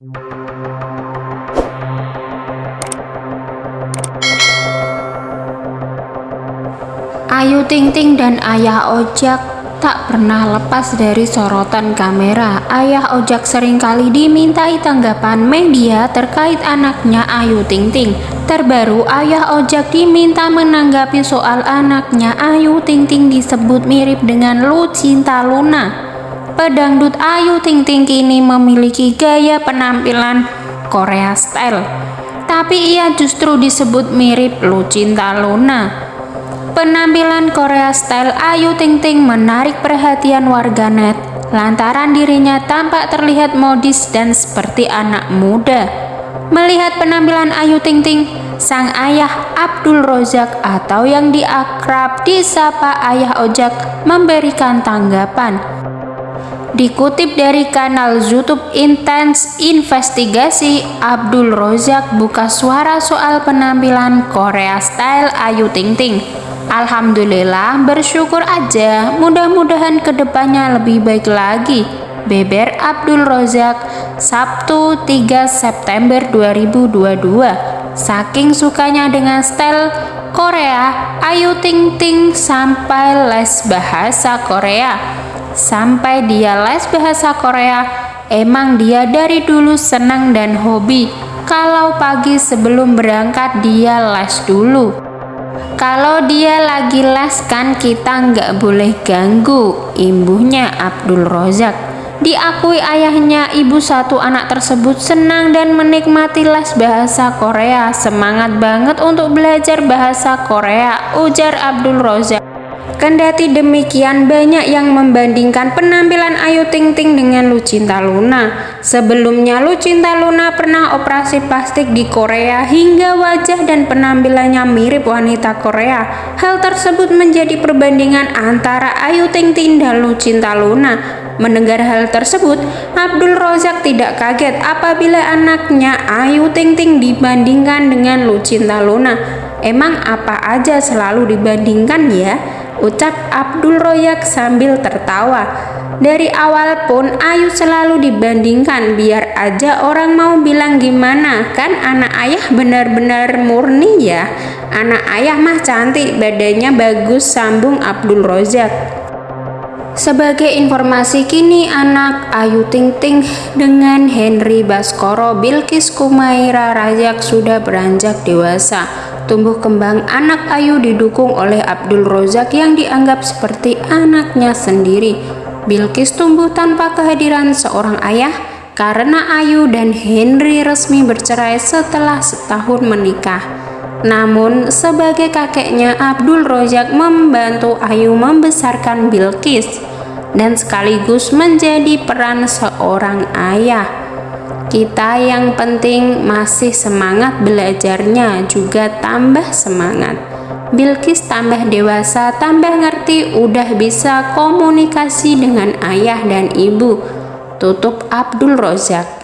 Ayu Ting Ting dan Ayah Ojak tak pernah lepas dari sorotan kamera. Ayah Ojak sering kali dimintai tanggapan media terkait anaknya Ayu Ting Ting. Terbaru, Ayah Ojak diminta menanggapi soal anaknya Ayu Ting Ting disebut mirip dengan Lucinta Luna. Pedangdut Ayu Ting Ting kini memiliki gaya penampilan Korea style, tapi ia justru disebut mirip Lucinta Luna. Penampilan Korea style Ayu Ting Ting menarik perhatian warganet lantaran dirinya tampak terlihat modis dan seperti anak muda. Melihat penampilan Ayu Ting Ting, sang ayah Abdul Rozak atau yang diakrab disapa Ayah Ojak memberikan tanggapan. Dikutip dari kanal YouTube Intense Investigasi, Abdul Rozak buka suara soal penampilan Korea Style Ayu Ting Ting. Alhamdulillah bersyukur aja. Mudah-mudahan ke depannya lebih baik lagi. Beber Abdul Rozak Sabtu 3 September 2022 Saking sukanya dengan style Korea Ayu Ting Ting sampai les bahasa Korea Sampai dia les bahasa Korea Emang dia dari dulu senang dan hobi Kalau pagi sebelum berangkat dia les dulu kalau dia lagi les kan kita nggak boleh ganggu, imbuhnya Abdul Rozak. Diakui ayahnya, ibu satu anak tersebut senang dan menikmati les bahasa Korea. Semangat banget untuk belajar bahasa Korea, ujar Abdul Rozak. Kendati demikian, banyak yang membandingkan penampilan Ayu Ting Ting dengan Lucinta Luna. Sebelumnya, Lucinta Luna pernah operasi plastik di Korea hingga wajah dan penampilannya mirip wanita Korea. Hal tersebut menjadi perbandingan antara Ayu Ting Ting dan Lucinta Luna. Mendengar hal tersebut, Abdul Rozak tidak kaget apabila anaknya Ayu Ting Ting dibandingkan dengan Lucinta Luna. Emang apa aja selalu dibandingkan ya? Ucap Abdul Royak sambil tertawa. Dari awal pun Ayu selalu dibandingkan biar aja orang mau bilang gimana. Kan anak ayah benar-benar murni ya. Anak ayah mah cantik badannya bagus sambung Abdul Rozak sebagai informasi kini anak Ayu Ting Ting dengan Henry Baskoro Bilkis Kumaira Rajak sudah beranjak dewasa Tumbuh kembang anak Ayu didukung oleh Abdul Rozak yang dianggap seperti anaknya sendiri. Bilkis tumbuh tanpa kehadiran seorang ayah karena Ayu dan Henry resmi bercerai setelah setahun menikah. Namun, sebagai kakeknya, Abdul Rozak membantu Ayu membesarkan Bilkis dan sekaligus menjadi peran seorang ayah. Kita yang penting masih semangat belajarnya juga tambah semangat. Bilkis tambah dewasa, tambah ngerti, udah bisa komunikasi dengan ayah dan ibu. Tutup Abdul Rozak